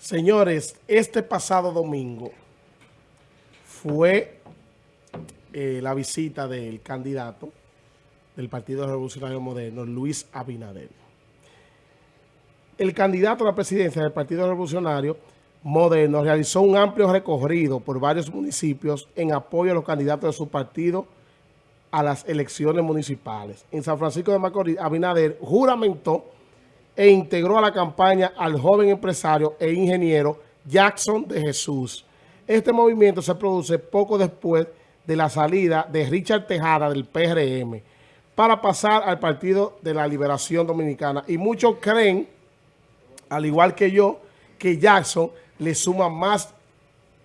Señores, este pasado domingo fue eh, la visita del candidato del Partido Revolucionario Moderno, Luis Abinader. El candidato a la presidencia del Partido Revolucionario Moderno realizó un amplio recorrido por varios municipios en apoyo a los candidatos de su partido a las elecciones municipales. En San Francisco de Macorís, Abinader juramentó e integró a la campaña al joven empresario e ingeniero Jackson de Jesús. Este movimiento se produce poco después de la salida de Richard Tejada del PRM para pasar al Partido de la Liberación Dominicana. Y muchos creen, al igual que yo, que Jackson le suma más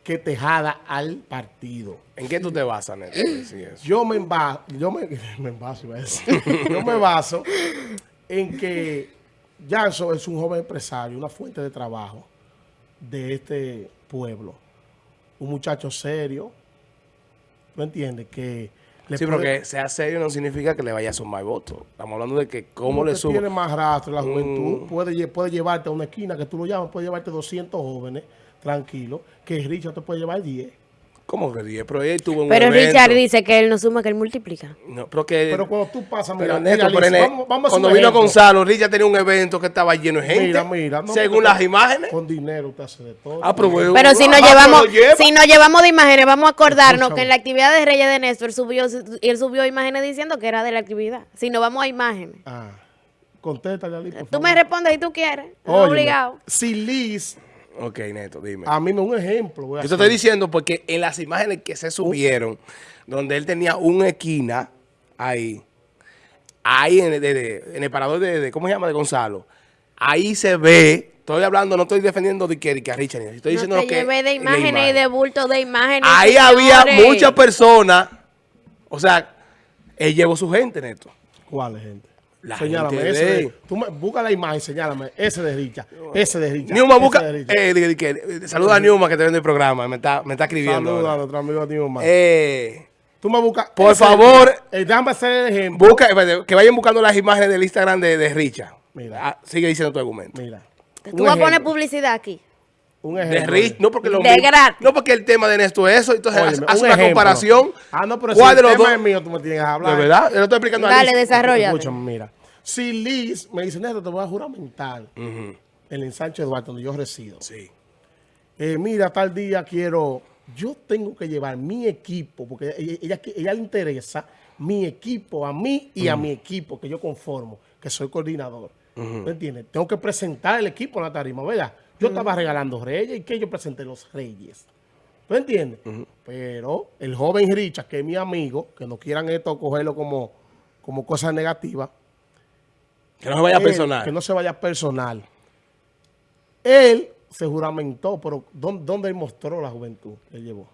que Tejada al partido. ¿En qué tú te basas, Neto? Yo me baso, yo me, me baso, iba a decir. yo me baso en que Jackson es un joven empresario, una fuente de trabajo de este pueblo. Un muchacho serio, ¿no entiendes? Que le sí, pero que sea serio no significa que le vaya a sumar votos. Estamos hablando de que cómo le suma. tiene más rastro la juventud. Mm. Puede, puede llevarte a una esquina que tú lo llamas, puede llevarte 200 jóvenes, tranquilo, que Richard te puede llevar 10. ¿Cómo que 10? Pero él tuvo un Pero Richard dice que él no suma, que él multiplica. No, pero que... Pero cuando tú pasas, mira, mira, vamos, vamos Cuando vino Gonzalo, Richard tenía un evento que estaba lleno de gente. Mira, mira. No, según las imágenes. Con dinero usted hace de todo. Ah, pero, pero si nos llevamos si nos llevamos de imágenes, vamos a acordarnos que en la actividad de Reyes de Néstor subió, él subió imágenes diciendo que era de la actividad. Si nos vamos a imágenes. Ah, contéstale, Ali, Tú me respondes si tú quieres. No obligado. Si Liz Ok, Neto, dime. A mí me un ejemplo. Yo te estoy diciendo porque en las imágenes que se subieron, donde él tenía una esquina ahí, ahí en el, parador de, ¿cómo se llama? De Gonzalo, ahí se ve... Estoy hablando, no estoy defendiendo de que, a Richard. Estoy diciendo no que... de imágenes y de bulto de imágenes. Ahí había muchas personas. O sea, él llevó su gente, Neto. ¿Cuál gente? Señálame, ese de, tú me, busca la imagen, señálame, ese de Richa, ese de Richa. Niuma, busca, eh, saluda a Niuma que te vende el programa, me está, me está escribiendo. Saluda a nuestro amigo Niuma. Eh, tú me buscas. Por favor, eh, déjame hacer el ejemplo. Busca, que vayan buscando las imágenes del Instagram de, de Richa. Mira. Ah, sigue diciendo tu argumento. Mira. Tú vas a poner publicidad aquí. Un ejemplo. De Rich, no porque lo de gratis. No porque el tema de Néstor es eso, entonces Óyeme, hace una comparación. Ah, no, pero si el tema es mío, tú me tienes que hablar. De verdad, yo lo estoy explicando Dale, desarrolla. Escúchame, mira. Si Liz me dice, Neto, te voy a juramentar en el ensanche Eduardo, donde yo resido. Sí. Eh, mira, tal día quiero, yo tengo que llevar mi equipo, porque ella, ella, le interesa mi equipo a mí y a mi equipo que yo conformo, que soy coordinador. ¿Me entiendes? Tengo que presentar el equipo en la tarima, ¿verdad? Yo estaba regalando reyes y que yo presenté los reyes. ¿Me entiendes? Pero el joven Richard, que es mi amigo, que no quieran esto cogerlo como, como cosa negativa, que no se vaya personal. Que no se vaya personal. Él se juramentó, pero ¿dónde, él mostró la juventud que llevó?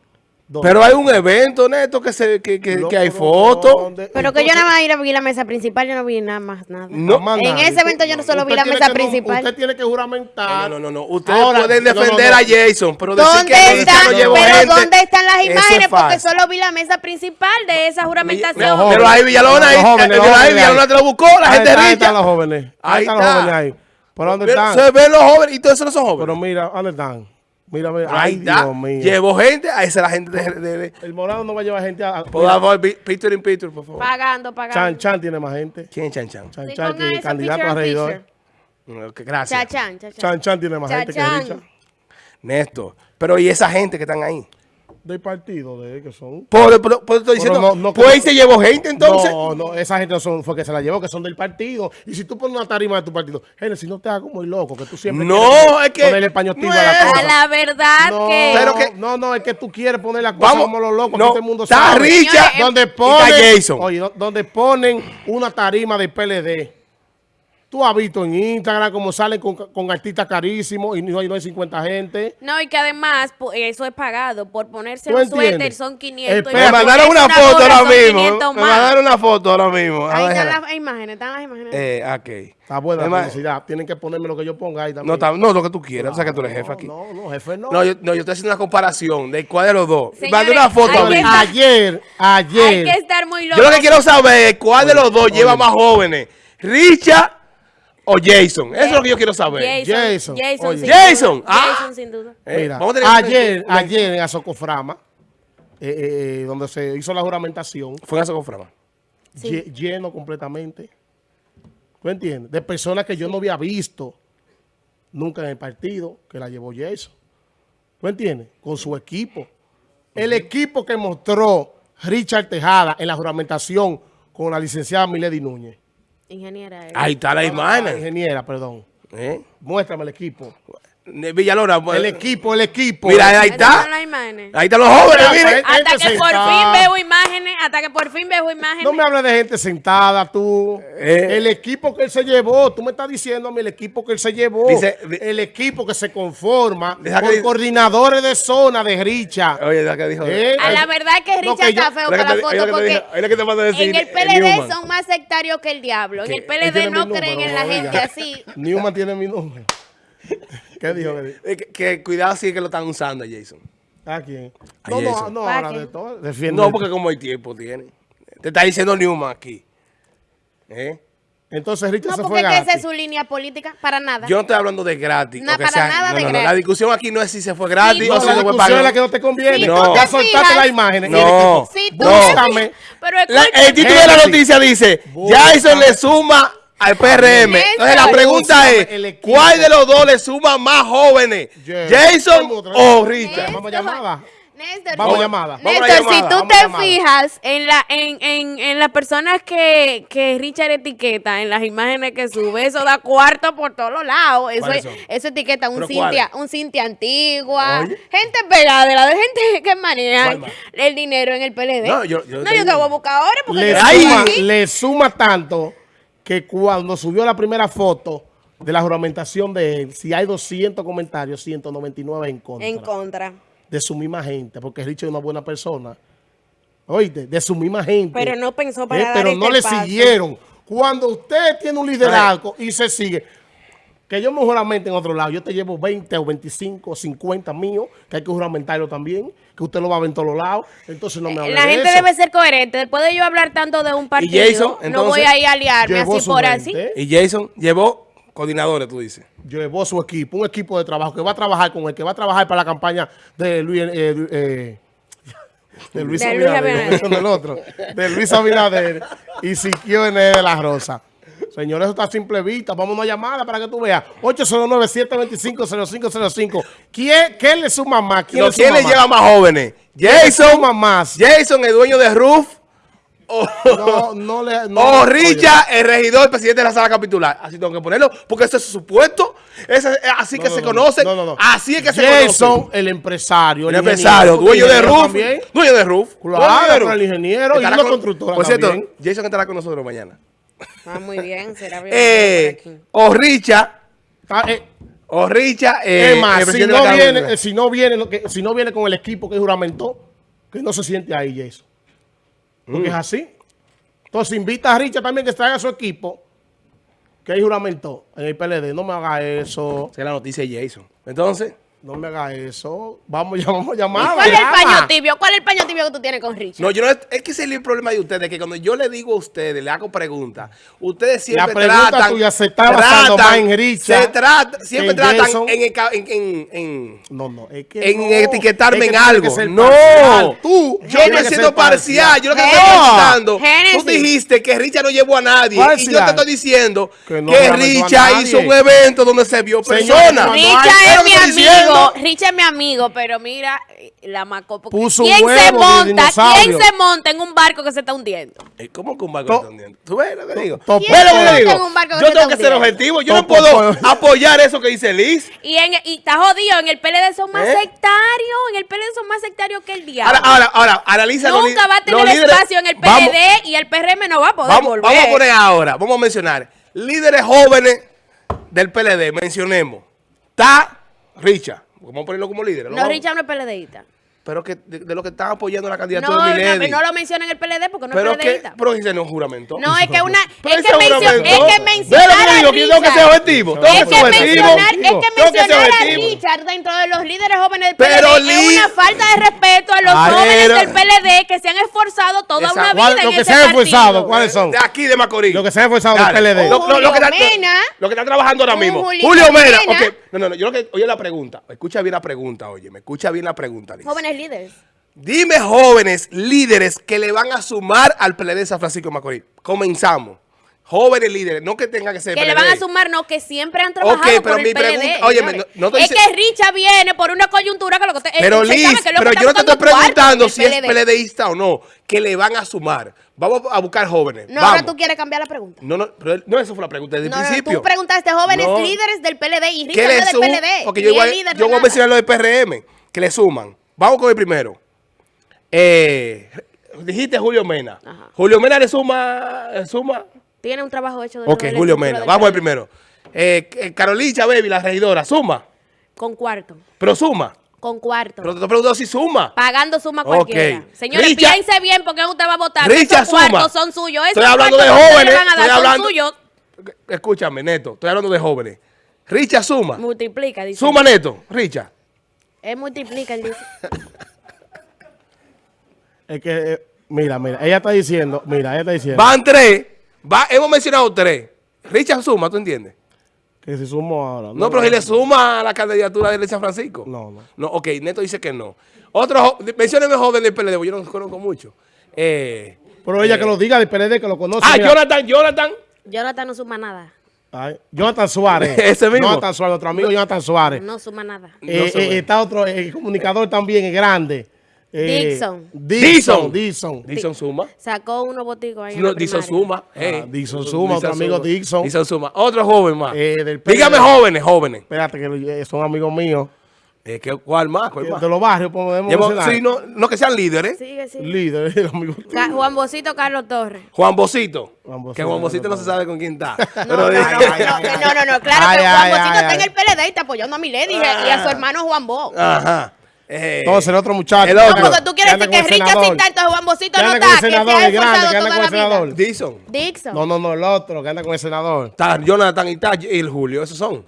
Pero hay un evento, Neto, que se que, que, que hay fotos. Pero que yo nada más ir a vi la mesa principal, yo no vi nada más, nada. No, en ese evento yo no solo vi la mesa principal. usted tiene que juramentar. No, no, no. Ustedes pueden defender a Jason, pero decir que están, Pero ¿dónde están las imágenes? Porque solo vi la mesa principal de esa juramentación. pero ahí Villalona, ahí Villalona te lo buscó, la gente rica. Ahí están los jóvenes. Ahí están los jóvenes ahí. ¿Por dónde están? Se ven los jóvenes y todos esos no son jóvenes. Pero mira, ¿dónde están? Mira, mira. Ay, Dios mío. Llevo gente, a esa la gente de, El morado no va a llevar gente a... Por favor, Peter in Peter, por favor. Pagando, pagando. Chan Chan tiene más gente. ¿Quién Chan Chan? Chan Chan, que es candidato a regidor. Gracias. Chan Chan. Chan Chan tiene más gente que Richard. Néstor. Pero ¿y esa gente que están ahí? Del partido de que son. Por, estoy diciendo, no, pues se llevó gente entonces. No, no, esa gente son, fue que se la llevó, que son del partido. Y si tú pones una tarima de tu partido, gente, si no te hagas como el loco, que tú siempre no, es que ponerle español no, a la cosa. La verdad no, que... Pero que... No, no, es que tú quieres poner la cosa como los locos, no, todo el mundo está sabe. Richa, donde ponen, oye, donde ponen una tarima de PLD Tú has visto en Instagram cómo salen con, con artistas carísimos y no hay, no hay 50 gente. No, y que además eso es pagado. Por ponerse un suéter son 500. me mandaron una, foto ahora mismo. Me mandaron una foto ahora mismo. Ahí están las imágenes, están las imágenes. Eh, ok. Está buena la publicidad. Tienen que ponerme lo que yo ponga ahí también. No, no lo que tú quieras. o sea, que tú eres jefe aquí. No, no, jefe no. No, yo, no, yo estoy haciendo una comparación de cuál de los dos. Mandé una foto. Ayer, ayer. Hay que estar muy loco. Yo lo que quiero saber es cuál de los dos lleva más jóvenes. Richard o Jason? Eso es lo que yo quiero saber. Jason. Jason. Jason, sin Jason, duda. ah. Jason, sin duda. Eh, Mira, vamos a tener que- ayer, ayer en Azocoframa, eh, eh, eh, donde se hizo la juramentación, Fue en esa conframa. Sí. lle- lleno completamente. ¿Tú entiendes? De personas que yo no había visto nunca en el partido, que la llevó Jason. ¿Tú entiendes? Con su equipo. El equipo que mostró Richard Tejada en la juramentación con la licenciada Milady Núñez. Ingeniera. eh. Ahí está la Ah, imagen. ingeniera, perdón. ¿Eh? Muéstrame el equipo. Villalona. pues, El equipo, el equipo. Mira, ahí está. Ahí están los jóvenes, Mira, miren. Hasta que por sentada. fin veo imágenes, hasta que por fin veo imágenes. No me hables de gente sentada, tú. Eh. El equipo que él se llevó, tú me estás diciendo a mí el equipo que él se llevó. Dice- di- el equipo que se conforma dice- coordinadores de zona de Richa. Oye, la que dijo. Eh, A la verdad es que No, yo- está feo para la foto oye, porque oye, decir, en el eh, PLD son más sectarios que el diablo. En el PLD no creen número, en la oiga. gente así. Newman tiene mi número. ¿Qué dijo? ¿Qué dijo? Eh, que, que cuidado si es que lo están usando a Jason. ¿A quién? A No, no, Jason. no, ¿Para ahora qué? de todo. Defiende. No, porque como el tiempo tiene. Te está diciendo Newman aquí. ¿Eh? Entonces Richard No, se porque fue es que esa es gratis. su línea política, para nada. Yo no estoy hablando de gratis. No, o que para nada no, de no, no, gratis. La discusión aquí no es si se fue gratis Sí, o No, si la se fue discusión es la pagado. que no te conviene. Si tú ya te soltaste fijas- las imágenes. No. Si tú Búscame. Pero La- el título de la noticia dice. Jason le suma al PRM. Entonces la pregunta es. ¿cuál de los dos le suma más jóvenes? Yeah. ¿Jason Vamos o. Richard? Vamos a llamada. Néstor, Vamos a si- llamada. Vamos a Néstor, llamada, si tú vamos te llamada. fijas en la en, en, en las personas que, que Richard etiqueta, en las imágenes que sube, eso da cuarto por todos los lados. Eso, ¿Cuáles es- eso etiqueta un ¿Pero Cintia, un Cintia antigua, Oye. gente pegada, de la de gente que maneja el dinero en el PLD. No, yo- yo no, te yo te voy a buscar ahora porque Le suma, le suma tanto que cuando subió la primera foto de la juramentación de él, si hay 200 comentarios, 199 en contra. en contra. de su misma gente, porque Richard es una buena persona. Oíste, de su misma gente. Pero no pensó para Eh, dar Pero este no le paso. siguieron. Cuando usted tiene un liderazgo y se sigue, que yo me juramente en otro lado, yo te llevo 20 o 25 o 50 míos, que hay que juramentarlo también, que usted lo va a ver en todos los lados, entonces no me hable La de gente eso. debe ser coherente. Después de yo hablar tanto de un partido, Jason, no entonces, voy a ir a aliarme Llevó así por así. Y Jason llevó coordinadores, tú dices. Llevó su equipo, un equipo de trabajo que va a trabajar con él, que va a trabajar para la campaña de Luis, eh, eh, de Luis De Luis Abinader, Abinader. no, del otro, de Luis Abinader y Siquio N de la Rosa. Señores, eso está a simple vista. Vamos a una llamada para que tú veas. 809-725-0505. ¿Quién, ¿Quién le suma más? ¿Quién, No, le, ¿Quién suma le más? lleva más jóvenes? ¿Quién le Jason, suma más? Jason, el dueño de Roof, o, No, no le... No, o oye, Richard, el regidor, el presidente de la sala capitular. Así tengo que ponerlo, porque ese es su puesto. Ese es así no, que se no, conoce. no, no, no. Así es que se Jason, conoce. el empresario. El empresario, dueño de Roof. también. Dueño de Roof. Claro, el ingeniero y con- constructora Por cierto. Jason estará con nosotros mañana. Ah, muy bien, será bien. Eh, o Richard, Está, eh, o Richard, eh, es más, si no, viene, eh, si, no viene, lo que- si no viene con el equipo que juramentó, que no se siente ahí, Jason. Porque Mm. es así. Entonces invita a Richard también que traiga su equipo, que él juramentó en el PLD. No me haga eso, Esa es la noticia de Jason. Entonces, no me haga eso. Vamos, ya vamos a ¿Y llamar. ¿Cuál es el paño tibio? ¿Cuál es el paño tibio que tú tienes con Richard? no, yo no, es que ese es el problema de ustedes, que cuando yo le digo a ustedes, le hago preguntas, ustedes siempre pregunta tratan, tuya se está basando más en Richard se trata, siempre que en tratan en, en, en, en- No, no, es que En no. etiquetarme Es que en algo. que No. parcial. Tú Yo no que siendo ser parcial. Yo lo que estoy preguntando. Tú dijiste que Richard no llevó a nadie. Y yo Parcial. te estoy diciendo Que que, no a Richard hizo un evento donde se vio Señor, personas. Richard Es mi que estoy amigo, es mi amigo, pero mira, la macó. Puso ¿Quién huevo se monta? ¿Quién se monta en un barco que se está hundiendo? Eh, ¿Cómo que un barco To- está hundiendo? ¿Tú ves lo que digo? to- ¿Ves ¿Quién lo se que monta digo? en un barco que Yo se tengo que ser objetivo. Yo no puedo apoyar eso que dice Liz. Y, en, y está jodido, en el PLD son más ¿Eh? sectarios, en el PLD son más sectarios que el diablo. Ahora, ahora, ahora, analiza Nunca va a tener espacio en el PLD Vamos- y el PRM no va a poder Vamos, volver. vamos a poner ahora, vamos a mencionar. Líderes jóvenes del PLD, mencionemos. Está Richard. Vamos a ponerlo como líder. No, Richard no es PLDista. pero que de, de lo que están apoyando la No, candidatura de no, Milady. no lo menciona en el PLD porque no pero es que, PLDista. pero dice no juramento. No, es que una, Pero es que, mencio- juramento. es que mencionar lo que a digo, que tengo que ser Richard- objetivo. Tengo Es que que ser objetivo. mencionar, es que que mencionar a. Richard dentro de los líderes jóvenes del Pero PLD es Liz- una falta de respeto a los jóvenes del PLD que se han esforzado toda Esa- una ¿Cuál- vida lo en que ese se han esforzado, ¿cuáles son? De aquí de Macorís. Lo que se ha esforzado del. PLD. Lo, lo- lo que está, Julio Mena. lo que está trabajando ahora mismo. Julio Mena. No, no, no. Yo lo que, oye la pregunta. Escucha bien la pregunta, oye. Me escucha bien la pregunta, Liz. Jóvenes líderes. Dime jóvenes líderes que le van a sumar al PLD de San Francisco de Macorís. Comenzamos. Jóvenes líderes, no que tenga que ser Que le van a sumar, no, que siempre han trabajado Ok, pero por el mi PLD. pregunta- óyeme, no- no te es dice- que Richa viene por una coyuntura que lo que usted... Pero Liz, que que pero yo no te estoy preguntando si es PLD. PLDista o no, que le van a sumar. Vamos a buscar jóvenes. No, Vamos. ahora tú quieres cambiar la pregunta. No, no, pero no, eso fue la pregunta desde No, el no, principio. tú preguntaste jóvenes No. líderes del PLD y ¿Qué Richard no es del? PLD. Porque yo líder yo voy a mencionar lo de PRM, que le suman. Vamos con el primero. Eh, dijiste Julio Mena. Ajá. Julio Mena le suma, le suma. Tiene un trabajo hecho Ok, de la Julio Mena. Vamos al primero. Eh, eh, Carolina Baby, la regidora, suma. Con cuarto. Pero suma. Con cuarto. Pero te estoy preguntando si suma. Pagando suma Ok. cualquiera. Señores, Richa- piense bien porque usted va a votar. Richa Esos cuartos suma. son suyos. Estoy hablando de jóvenes. le van a dar Estoy son hablando. suyos. Escúchame, Neto. Estoy hablando de jóvenes. Richa suma. Multiplica, dice. Suma, Neto. Richa. Él multiplica, él dice. Es que, eh, mira, mira, ella está diciendo, mira, ella está diciendo Van tres. Va, hemos mencionado tres. Richa suma, ¿tú entiendes? que si sumo ahora. No, pero si le suma a la candidatura de San Francisco. No, no. No, ok, Neto dice que no. Otro, mencióneme joven del PLD, yo no los conozco mucho. Eh, Pero ella que lo diga del PLD, que lo conoce. ah, mira. Jonathan, Jonathan. Jonathan no suma nada. Ay, Jonathan Suárez. Ese mismo. Jonathan Suárez, otro amigo Jonathan Suárez. No suma nada. Eh, No eh, está otro eh, comunicador también, es grande. Eh, Dixon. Dixon. Dixon. Dixon suma. Sacó unos boticos ahí. No, Dixon suma. eh. Ah, Dixon suma, otro amigo Dixon. Dixon suma. Otro joven más. Eh, del. Dígame jóvenes, jóvenes. Espérate, que son amigos míos. Eh, ¿qué- ¿Cuál más? ¿Cuál más? De los barrios, podemos Llevo- mencionar. sí, no, no que sean líderes. Sigue, sigue. Líder, amigos. Ca- Juan Bocito, Carlos Torres. Juan Bocito. Juan Bocito, que Juan Bocito no no, se sabe con quién está. No, Pero no, no, dice- no, no, no, no, claro Ay, que Juan ay, Bocito ay, está en el PLD y está apoyando a Milady y a- y a su hermano Juan Bo. Ajá. Eh, Entonces, el otro muchacho. El otro. Porque tú quieres decir que senador. está, entonces Juan Bocito Que no está, que se senador, ha el grande, esforzado que anda con la el vida. senador. Dixon. Dixon. No, no, no, el otro, que anda con el senador. Está Jonathan y está y el Julio. Esos son.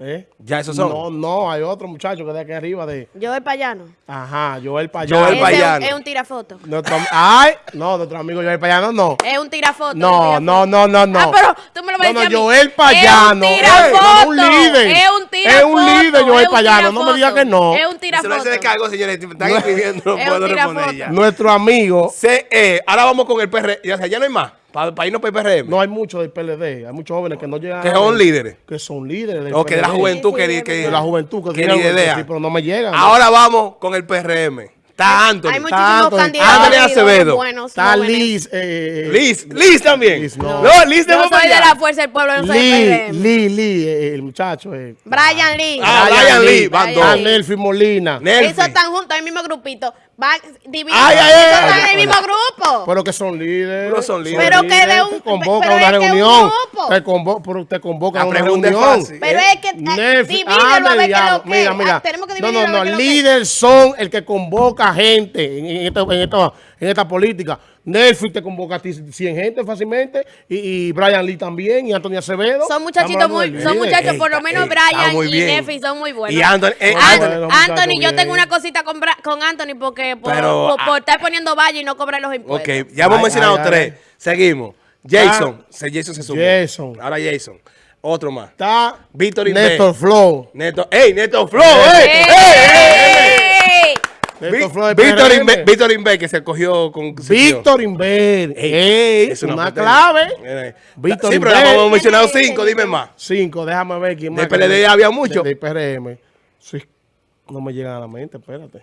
¿Eh? Ya esos son. No, no, hay otro muchacho que de aquí arriba de... Yo el payano. Ajá, Joel Payano. Joel Payano. Es un tirafoto. Nuestro, ay, no, nuestro amigo Joel Payano, no. Es un tirafoto. No, un no, tirafoto. no, no, no. Ah, pero tú me lo No, no. Joel Payano. Es un tirafoto. no, un líder. Es un tirafoto. Es un líder, Joel Payano. No me diga que no. Es un Se lo tirafoto. se descargo, señores. Están escribiendo, no Es puedo responder ya. Nuestro amigo, Se, eh, ahora vamos con el PR. Ya, ya no hay más. Para irnos para el PRM. no hay muchos del PLD, hay muchos jóvenes que no llegan. que son líderes. Que son líderes del O que de la PLD. juventud Sí, que, De la juventud que que ni idea. sí, pero no me llegan. Ahora vamos con el PRM. Está Anthony. Hay muchísimos Anthony- candidatos Anthony Acevedo. buenos. Está jóvenes. Liz. Eh, Liz. Liz también. Liz, no. no. Liz de Yo soy de la Fuerza del Pueblo, no soy Lee. Lee, Lee, eh, el muchacho. Eh. Brian Lee. Ah, Brian Lee. Van Brian. Ah, Lee. Nelfi Molina. Nelfi. Esos están juntos en el mismo grupito. Divididos. Ay, ay, ay, están en el mismo grupo. Pero que son líderes. Pero son líderes. Pero que de un- Te convocan pero a una que un reunión. grupo. Te, convo pero te convocan a una reunión. fácil. Pero ¿eh? es que eh, Nelfi, divídelo a ver diablo. lo que Mira, mira. Ah, Tenemos que no, no, a no. que. Líderes son el que convoca gente en, en esta, en, esta, en esta política. Nelfi te convoca a ti 100 gente fácilmente. Y, y Brian Lee también. Y Antonio Acevedo. Son muchachitos muy, son muchachos, Ey, por lo ey, menos está Brian y bien. Nefi son muy buenos. Y Anthony, eh, An- Anthony- Bueno, Anthony, muchacho, yo bien. tengo una cosita con, Bra- con Anthony porque por, Pero, por- por estar poniendo valle y no cobrar los impuestos. Ok, ya hemos Ay, mencionado ay, tres. ay. Seguimos. Jason. Se- Jason se sumó. Jason. Ahora Jason. Otro más. Está Víctor. Néstor Flow. Neto. ¡Ey, Neto Flow! ¡Ey! ¡Ey! ¡Ey! ¡Ey! Néstor Víctor. Inver, Víctor Inver, que se cogió con. Víctor Inver. Es una, potencia. clave. Víctor Sí, pero hemos mencionado cinco, dime más. Cinco, déjame ver quién más. PLD había mucho. Del PRM. Sí, no me llegan a la mente, espérate.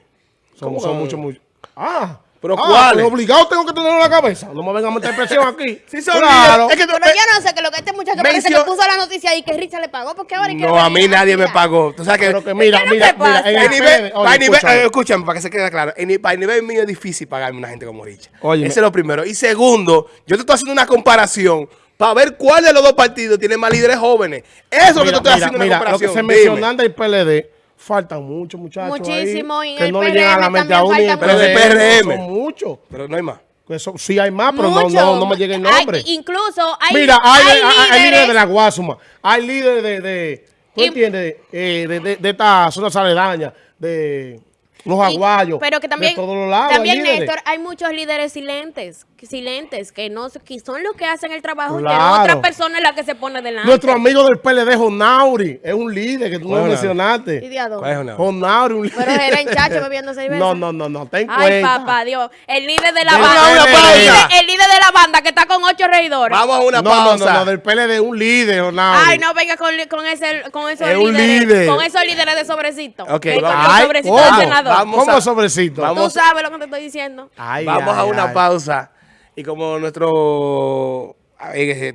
Son, ¿Cómo son muchos, muchos. Ah, ¿Pero ah, cuáles? pues obligado tengo que tenerlo en la cabeza. No me vengan a meter presión aquí. Sí, son claro. Es que tú- Pero yo no sé que lo que este muchacho parece que puso la noticia ahí que Richard le pagó porque ahora No, a mí nadie me mira. pagó. Tú sabes que. Pero que mira, ¿Qué no mira, mira, en el nivel, oye, nivel- escúchame. eh, escúchame, para que se quede claro. En, para el nivel mío es difícil pagarme una gente como Richa. Óyeme. Ese es lo primero. Y segundo, yo te estoy haciendo una comparación para ver cuál de los dos partidos tiene más líderes jóvenes. Eso es lo que te Mira, estoy mira, haciendo mira, una lo que se del PLD Faltan muchos muchachos Muchísimo, ahí, y en que el no le llegan a la PRM mente a uno. también y en faltan Pero de PRM PRM. Son muchos. Pero no hay más. Eso, sí hay más, pero no, no, no me llega el nombre. Hay- incluso hay, Mira, hay, hay hay- hay líderes líderes de la Guasuma, hay líderes de, de ¿tú Y- entiendes? Eh, de, de, de esta zona aledaña, de los Y- aguayos, pero que también, de todos los lados. hay también líderes. Néstor, hay muchos líderes silentes, silentes, que no que son los que hacen el trabajo y que Claro. otra persona es la que se pone delante. Nuestro amigo del PLD, Jonauri, es un líder que tú no. ¿Y mencionaste. una? Jonauri, un líder. Pero era en chacho bebiendo cerveza. No, no, no, no, ten Ay, cuenta. papá, Dios. El líder de la banda. PLD. el, líder, el líder de la banda que está con ocho reidores. Vamos a una no, no, pausa. no, no, del PLD, un líder, Jonauri. Ay, no venga con, con, ese, con esos Es un líderes. líder. Con esos líderes de sobrecito. Ok, vamos. Ay, sobrecitos ¿cómo? del senador. Vamos ¿Cómo a- sobrecito? vamos- Tú sabes lo que te estoy diciendo. Ay, Vamos ay, a una ay. pausa. Y como nuestro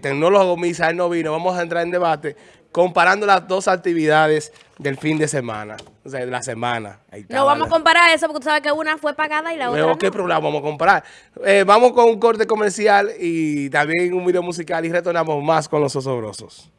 tecnólogo Misael no vino, vamos a entrar en debate comparando las dos actividades del fin de semana. O sea, de la semana. Ahí está, No vamos a comparar eso porque tú sabes que una fue pagada y la otra Luego, no. ¿qué programa vamos a comprar? Eh, vamos con un corte comercial y también un video musical y retornamos más con los osobrosos.